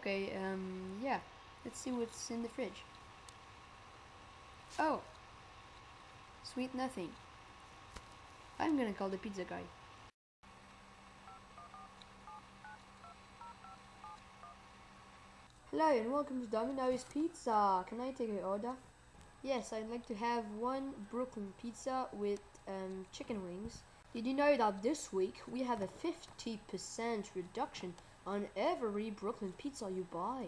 Okay, um, yeah. Let's see what's in the fridge. Oh. Sweet nothing. I'm gonna call the pizza guy. Hello and welcome to Domino's Pizza. Can I take your order? Yes, I'd like to have one Brooklyn pizza with um, chicken wings. Did you know that this week we have a 50% reduction on every Brooklyn pizza you buy?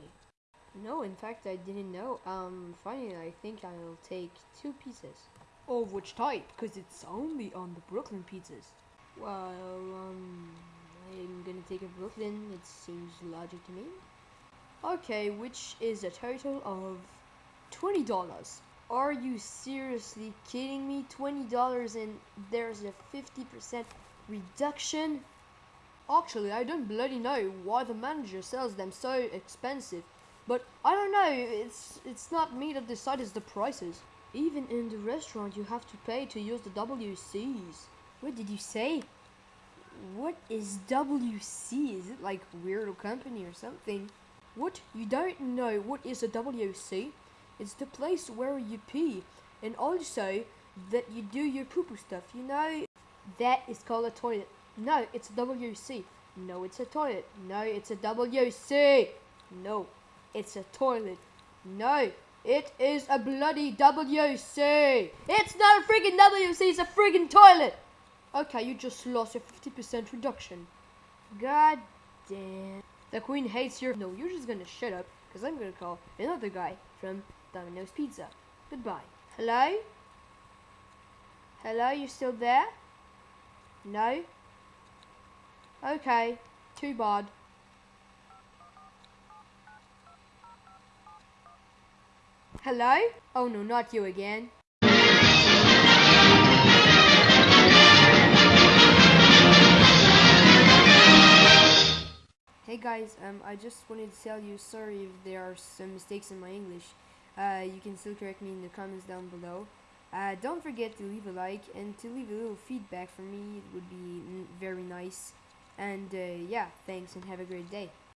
No, in fact, I didn't know. Um, finally, I think I'll take two pieces. Of which type? Because it's only on the Brooklyn pizzas. Well, um, I'm gonna take a Brooklyn. It seems logic to me. Okay, which is a total of $20. Are you seriously kidding me? $20 and there's a 50% reduction? Actually, I don't bloody know why the manager sells them so expensive. But I don't know, it's it's not me that decides the prices. Even in the restaurant you have to pay to use the WCs. What did you say? What is WC? Is it like Weirdo Company or something? What? You don't know what is a WC? It's the place where you pee. And also that you do your poo-poo stuff, you know? That is called a toilet. No, it's a WC. No, it's a toilet. No, it's a WC. No, it's a toilet. No, it is a bloody WC. It's not a friggin' WC, it's a friggin' toilet. Okay, you just lost your 50% reduction. God damn. The queen hates your... No, you're just gonna shut up, because I'm gonna call another guy from Domino's Pizza. Goodbye. Hello? Hello, you still there? No? Okay, too bad. Hello? Oh no, not you again. Hey guys, um, I just wanted to tell you sorry if there are some mistakes in my English. Uh, you can still correct me in the comments down below. Uh, don't forget to leave a like and to leave a little feedback for me. It would be very nice. And uh, yeah, thanks and have a great day.